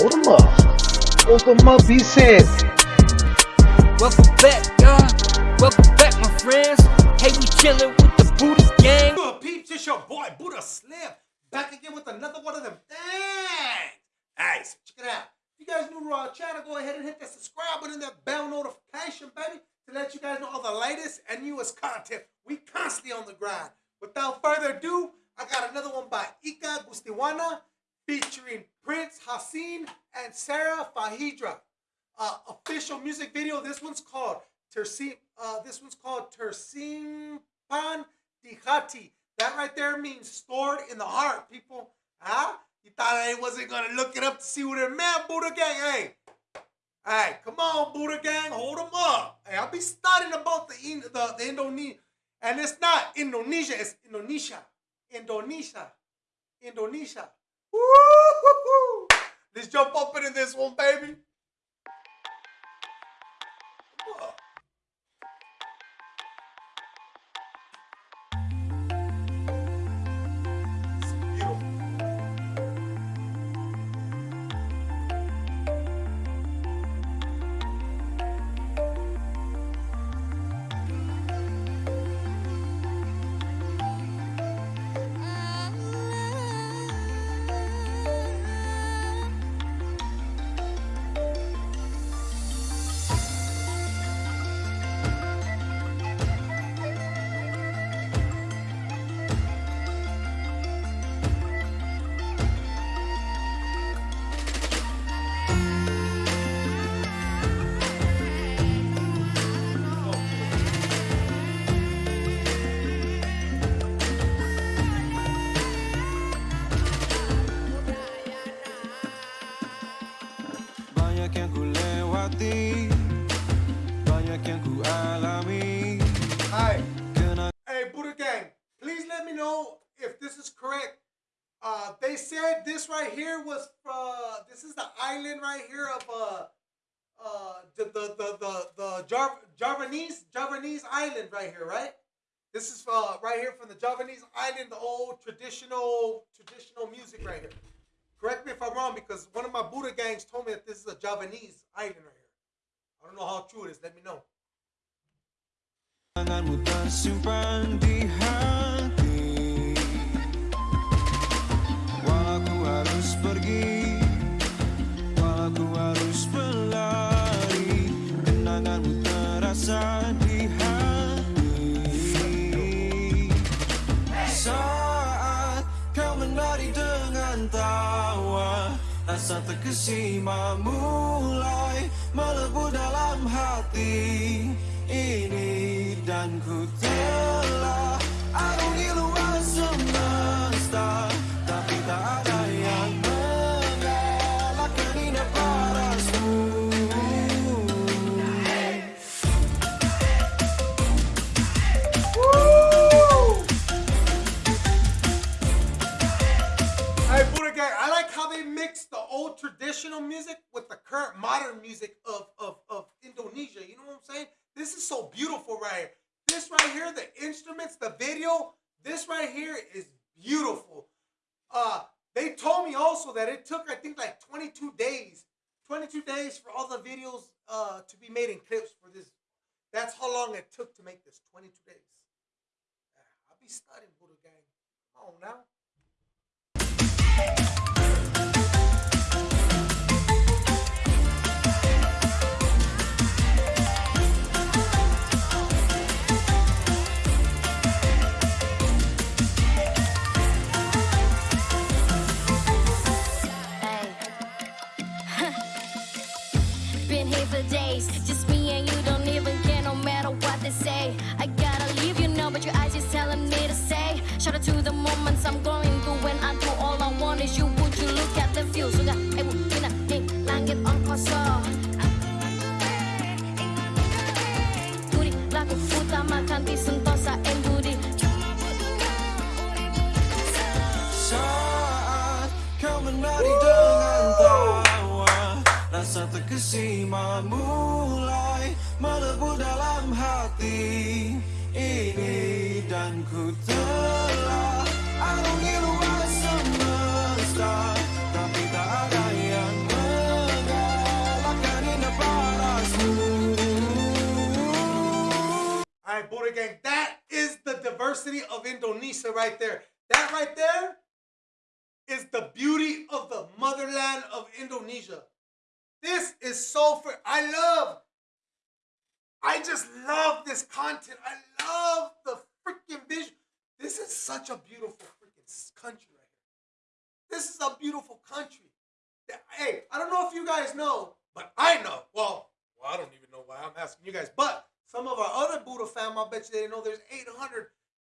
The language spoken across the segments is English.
Hold them up. Hold them up, he said. Welcome back, y'all. Welcome back, my friends. Hey, we chillin' with the Buddha gang. Good peeps, it's your boy Buddha Slim. Back again with another one of them things. Hey, so check it out. If you guys new to our channel, go ahead and hit that subscribe button and that bell notification, baby, to let you guys know all the latest and newest content. We constantly on the grind. Without further ado, I got another one by Eka Gustiwana featuring Prince Hassan and Sara Fajira. Uh, official music video. This one's called Tersim. Uh, this one's called Tersimpan Dihati. That right there means stored in the heart, people. Huh? You thought I wasn't gonna look it up to see what it meant, Buddha Gang? Hey, hey, come on, Buddha Gang, hold them up. Hey, I'll be studying about the the, the Indonesia, and it's not Indonesia, it's Indonesia, Indonesia, Indonesia. Let's jump up into this one, baby. Banyak yang ku lewati Banyak yang ku alami Hi. Hey, Buddha Gang, please let me know if this is correct. Uh, they said this right here was uh, this is the island right here of uh, uh, the the the the, the Jar- Javanese Javanese island right here, right? This is uh, right here from the Javanese island, the old traditional traditional music right here. Correct me if I'm wrong, because one of my Buddha gangs told me that this is a Javanese island right here. I don't know how true it is. Let me know. Tawa Rasa terkesima mulai melebu dalam hati traditional music with the current modern music of, of, of Indonesia. You know what I'm saying? This is so beautiful right here. This right here, the instruments, the video, this right here is beautiful. Uh, they told me also that it took, I think, like 22 days. 22 days for all the videos uh, to be made in clips for this. That's how long it took to make this. 22 days. I'll be studying Buddha Gang. Come on now. To the moments I'm going through when I do all I want is you. Would you look at the view? Sudah, eh, na, eh, langit on kosong. Budi, laku utamakan di sentosa eh. Saat kau menari dengan tawa Rasa terkesima mulai melebu dalam hati ini Dan ku telah Gang. That is the diversity of Indonesia right there. That right there is the beauty of the motherland of Indonesia. This is so for I love. I just love this content. I love the freaking vision. This is such a beautiful freaking country right here. This is a beautiful country. Hey, I don't know if you guys know, but I know. Well, well, I don't even know why I'm asking you guys. But some of our other Buddha fam, I bet you they didn't know there's 800,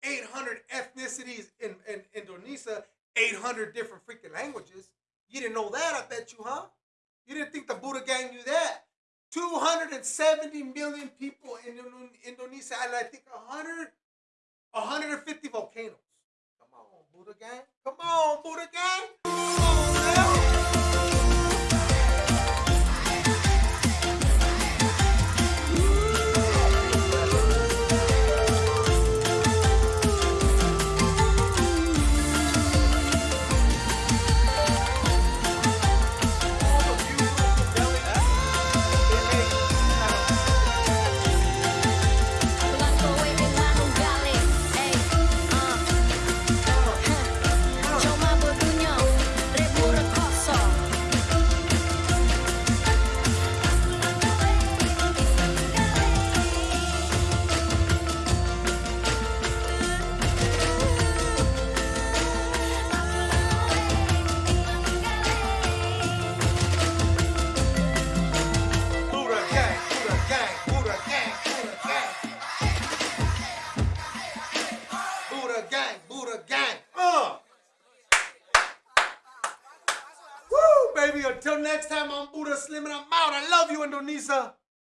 800 ethnicities in, in Indonesia, 800 different freaking languages. You didn't know that, I bet you, huh? You didn't think the Buddha gang knew that. 270 million people in Indonesia, and I think 100, 150 volcanoes. Come on, Buddha gang. Come on, Buddha gang. Until next time, I'm Buddha Slim and I'm out. I love you, Indonesia.